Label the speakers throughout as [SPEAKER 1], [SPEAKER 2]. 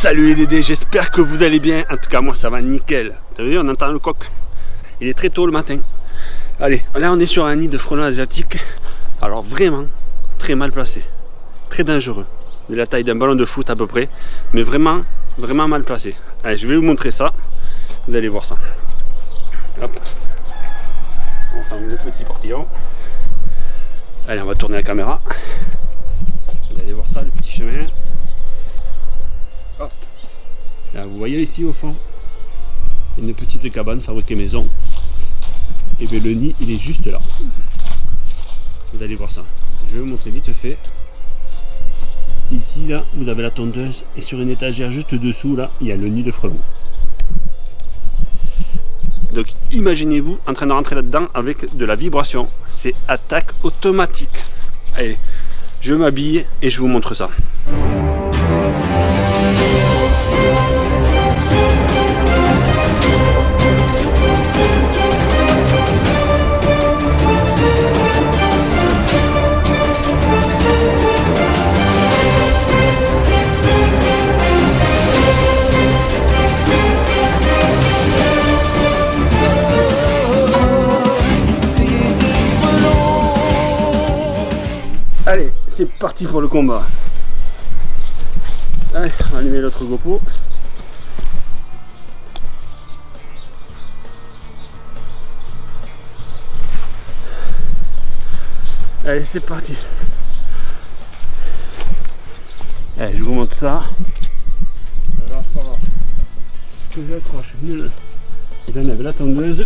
[SPEAKER 1] Salut les Dédés, j'espère que vous allez bien. En tout cas, moi ça va nickel. T'as vu, on entend le coq. Il est très tôt le matin. Allez, là on est sur un nid de frelons asiatiques. Alors vraiment, très mal placé. Très dangereux. De la taille d'un ballon de foot à peu près. Mais vraiment, vraiment mal placé. Allez, je vais vous montrer ça. Vous allez voir ça. Hop. On ferme le petit portillon. Allez, on va tourner la caméra. Vous allez voir ça, le petit chemin. Vous voyez ici au fond, une petite cabane fabriquée maison. Et bien le nid, il est juste là. Vous allez voir ça. Je vais vous montrer vite fait. Ici, là, vous avez la tondeuse. Et sur une étagère juste dessous, là, il y a le nid de frelons. Donc imaginez-vous en train de rentrer là-dedans avec de la vibration. C'est attaque automatique. Allez, je m'habille et je vous montre ça. Parti pour le combat. Allez, on va allumer l'autre GoPro. Allez, c'est parti. Allez, je vous montre ça. Alors, ça va. Que j'accroche. J'enlève la tondeuse.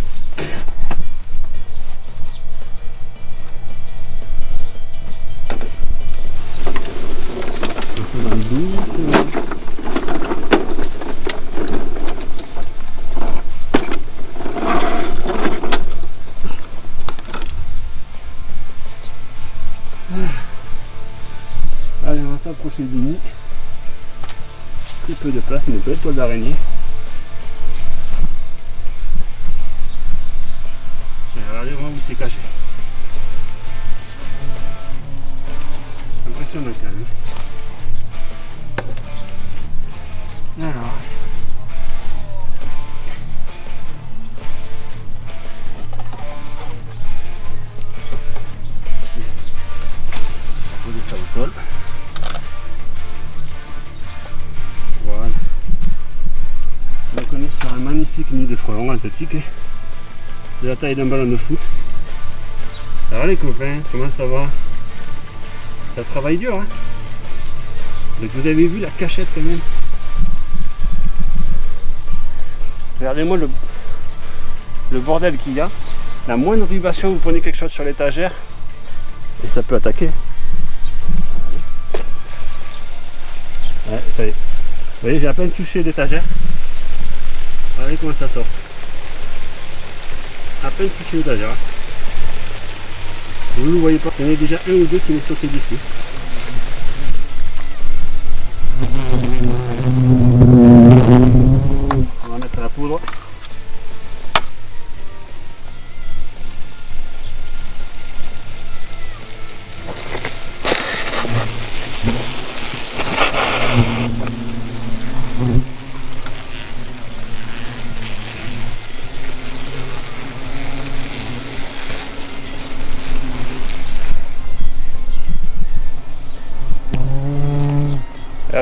[SPEAKER 1] Allez, on va s'approcher du nid. Très peu de place, une belle toile d'araignée. Regardez voir où c'est caché. De frelons asiatiques de la taille d'un ballon de foot. Alors les copains, comment ça va? Ça travaille dur hein Donc vous avez vu la cachette quand même Regardez-moi le, le bordel qu'il y a. La moindre vibration, vous prenez quelque chose sur l'étagère et ça peut attaquer. Vous voyez, j'ai à peine touché l'étagère. Regardez comment ça sort. À peine touché l'étagère. Vous ne le voyez pas. Il y en a déjà un ou deux qui m'est sauté dessus.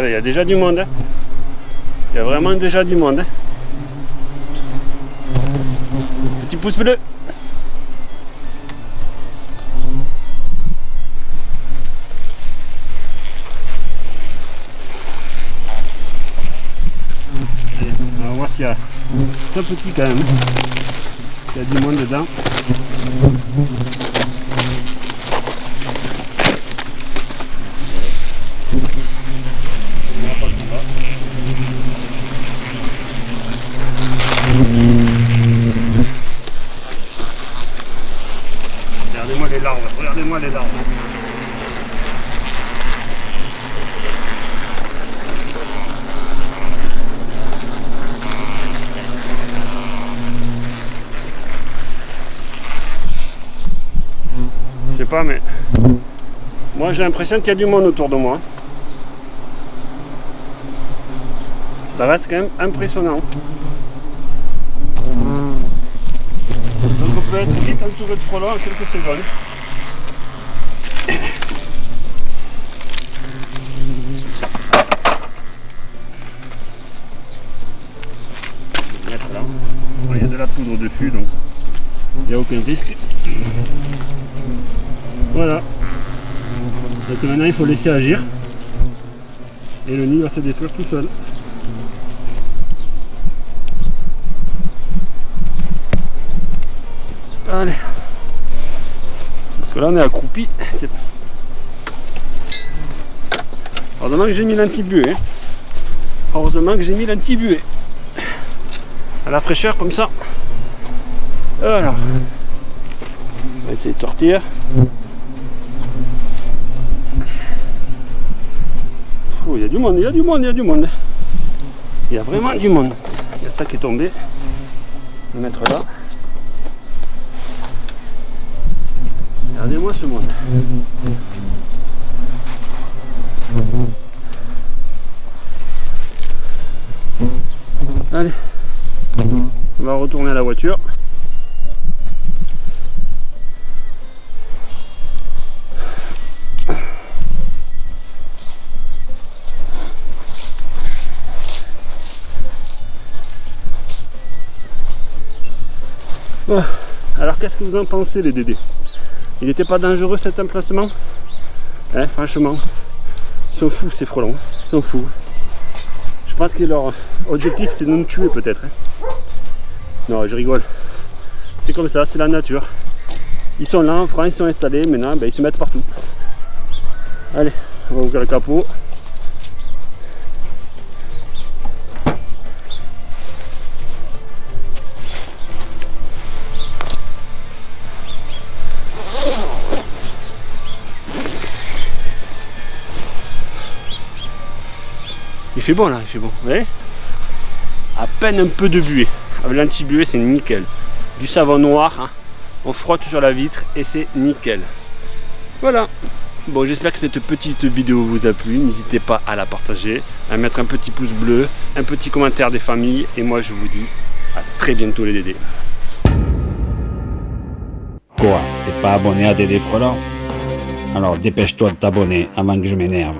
[SPEAKER 1] Il y a déjà du monde. Il y a vraiment déjà du monde. Petit pouce bleu. On va voir s'il y a un petit quand même. Il y a du monde dedans. Regardez-moi les larves, regardez-moi les larves. Je sais mais moi j'ai l'impression qu'il y a du monde autour de moi. ça reste quand même impressionnant. Donc on peut être vite entouré de frelons en quelques secondes. Il y a de la poudre dessus donc il n'y a aucun risque. Voilà. Donc maintenant il faut laisser agir et le nid va se détruire tout seul. Allez. Parce que là on est accroupi. Heureusement que j'ai mis l'antibué. Hein. Heureusement que j'ai mis l'antibué. À la fraîcheur comme ça. Alors. On va essayer de sortir. Il y a du monde, il y a du monde, il y a du monde. Il y a vraiment du monde. Il y a ça qui est tombé. Va mettre là. Regardez-moi ce monde. Allez. On va retourner à la voiture. Alors qu'est-ce que vous en pensez les Dédés? Il n'était pas dangereux cet emplacement? Hein, Franchement, ils sont fous ces frelons, ils sont fous. Je pense que leur objectif c'est de nous tuer peut-être. Hein. Non, je rigole. C'est comme ça, c'est la nature. Ils sont là en France, ils sont installés, maintenant ben, ils se mettent partout. Allez, on va ouvrir le capot. Il fait bon là, il fait bon. Vous voyez À peine un peu de buée. Avec l'anti-buée, c'est nickel. Du savon noir, hein. on frotte sur la vitre et c'est nickel. Voilà. Bon, j'espère que cette petite vidéo vous a plu. N'hésitez pas à la partager, à mettre un petit pouce bleu, un petit commentaire des familles. Et moi, je vous dis à très bientôt les Dédés.
[SPEAKER 2] Quoi? T'es pas abonné à Dédé Frelant Alors dépêche-toi de t'abonner avant que je m'énerve.